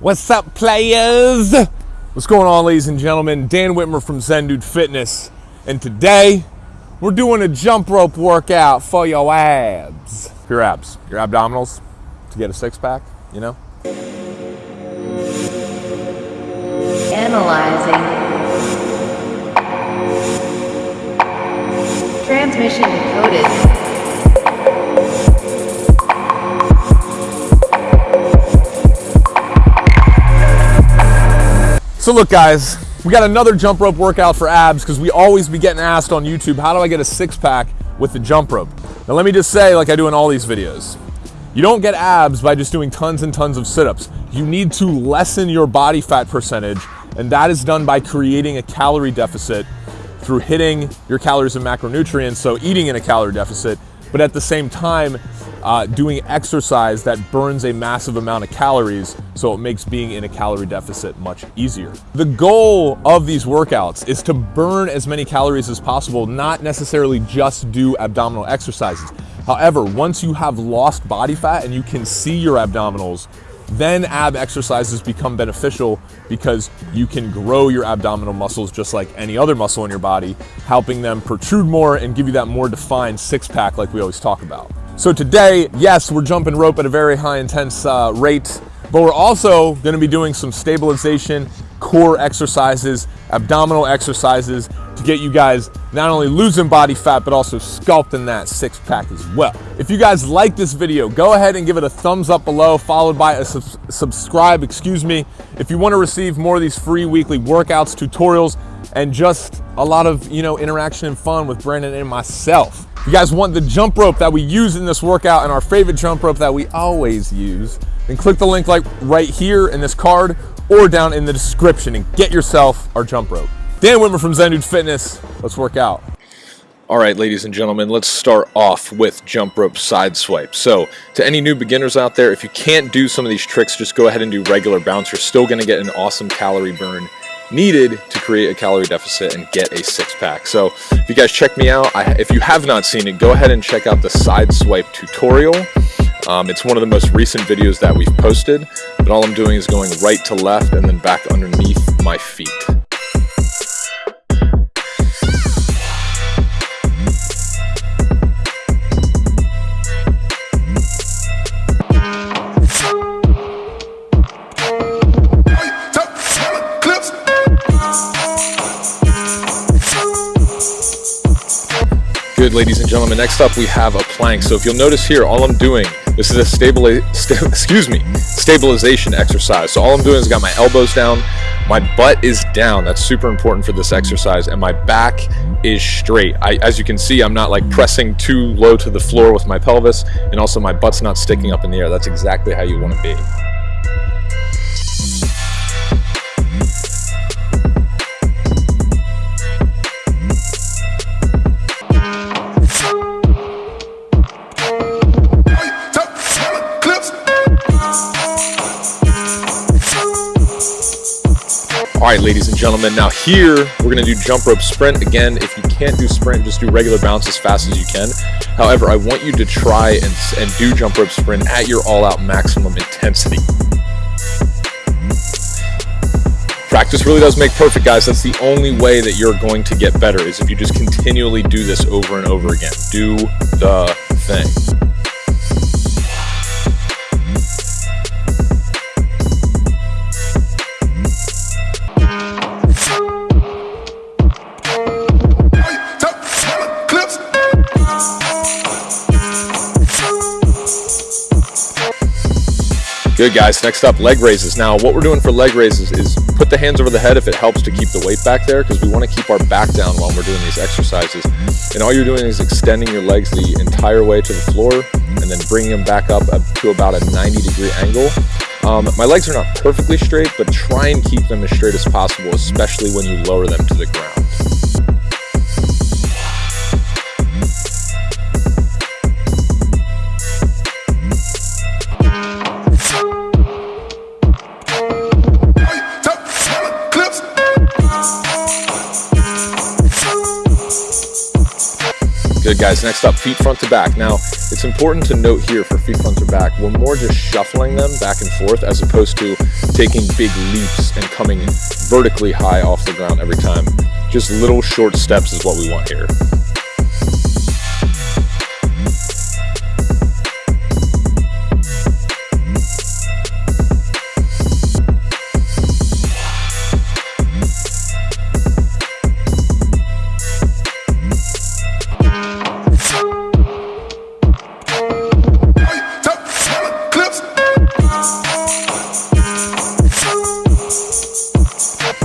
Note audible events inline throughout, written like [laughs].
What's up, players? What's going on, ladies and gentlemen? Dan Witmer from Zen Dude Fitness, and today we're doing a jump rope workout for your abs. Your abs, your abdominals, to get a six pack, you know? Analyzing. Transmission decoded. So look guys, we got another jump rope workout for abs because we always be getting asked on YouTube, how do I get a six pack with the jump rope? Now let me just say, like I do in all these videos, you don't get abs by just doing tons and tons of sit-ups. You need to lessen your body fat percentage and that is done by creating a calorie deficit through hitting your calories and macronutrients, so eating in a calorie deficit, but at the same time, uh, doing exercise that burns a massive amount of calories, so it makes being in a calorie deficit much easier. The goal of these workouts is to burn as many calories as possible, not necessarily just do abdominal exercises. However, once you have lost body fat and you can see your abdominals, then ab exercises become beneficial because you can grow your abdominal muscles just like any other muscle in your body, helping them protrude more and give you that more defined six pack like we always talk about. So today, yes, we're jumping rope at a very high intense uh, rate, but we're also gonna be doing some stabilization, core exercises, abdominal exercises to get you guys not only losing body fat, but also sculpting that six pack as well. If you guys like this video, go ahead and give it a thumbs up below, followed by a sub subscribe, excuse me. If you wanna receive more of these free weekly workouts, tutorials, and just a lot of, you know, interaction and fun with Brandon and myself. You guys want the jump rope that we use in this workout and our favorite jump rope that we always use, then click the link like right here in this card or down in the description and get yourself our jump rope. Dan Witmer from Zen Dude Fitness. Let's work out. All right, ladies and gentlemen, let's start off with jump rope side swipe. So to any new beginners out there, if you can't do some of these tricks, just go ahead and do regular bounce. You're still gonna get an awesome calorie burn needed to create a calorie deficit and get a six pack. So if you guys check me out, I, if you have not seen it, go ahead and check out the side swipe tutorial. Um, it's one of the most recent videos that we've posted, but all I'm doing is going right to left and then back underneath my feet. Ladies and gentlemen. Next up, we have a plank. So if you'll notice here, all I'm doing, this is a stabilize, [laughs] st excuse me, stabilization exercise. So all I'm doing is got my elbows down, my butt is down. That's super important for this exercise, and my back is straight. I, as you can see, I'm not like pressing too low to the floor with my pelvis, and also my butt's not sticking up in the air. That's exactly how you want to be. All right, ladies and gentlemen, now here we're gonna do jump rope sprint. Again, if you can't do sprint, just do regular bounce as fast as you can. However, I want you to try and, and do jump rope sprint at your all out maximum intensity. Mm-hmm. Practice really does make perfect, guys. That's the only way that you're going to get better is if you just continually do this over and over again. Do the thing. Good guys, next up leg raises. Now what we're doing for leg raises is put the hands over the head if it helps to keep the weight back there because we want to keep our back down while we're doing these exercises. And all you're doing is extending your legs the entire way to the floor and then bringing them back up to about a 90 degree angle. Um, my legs are not perfectly straight, but try and keep them as straight as possible, especially when you lower them to the ground. Good guys, next up, feet front to back. Now, it's important to note here for feet front to back, we're more just shuffling them back and forth as opposed to taking big leaps and coming vertically high off the ground every time. Just little short steps is what we want here.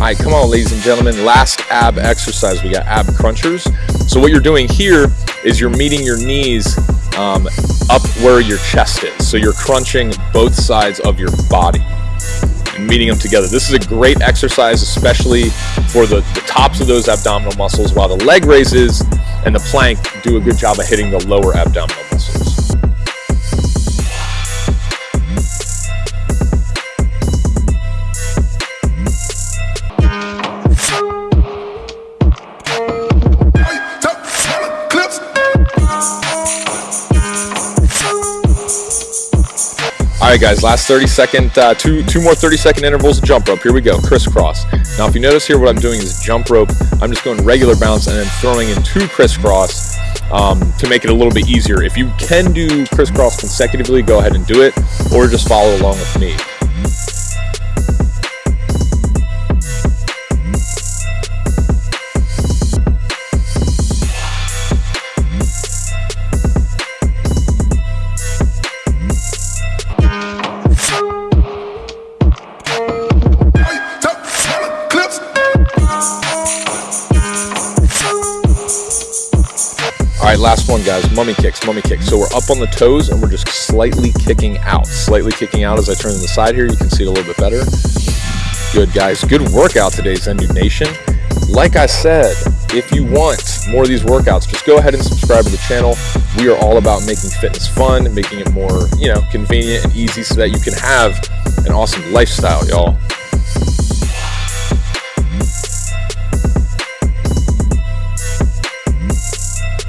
All right, come on, ladies and gentlemen. Last ab exercise, we got ab crunchers. So what you're doing here is you're meeting your knees um, up where your chest is. So you're crunching both sides of your body and meeting them together. This is a great exercise, especially for the, the tops of those abdominal muscles, while the leg raises and the plank do a good job of hitting the lower abdominal muscles. Guys, last 30 second, uh, two, two more 30 second intervals of jump rope. Here we go, crisscross. Now, if you notice here, what I'm doing is jump rope. I'm just going regular bounce and then throwing in two crisscross um, to make it a little bit easier. If you can do crisscross consecutively, go ahead and do it, or just follow along with me. Guys. Mummy kicks, mummy kicks. So we're up on the toes and we're just slightly kicking out. Slightly kicking out as I turn to the side here. You can see it a little bit better. Good, guys. Good workout today, Zen Dude Nation. Like I said, if you want more of these workouts, just go ahead and subscribe to the channel. We are all about making fitness fun, making it more, you know, convenient and easy so that you can have an awesome lifestyle, y'all.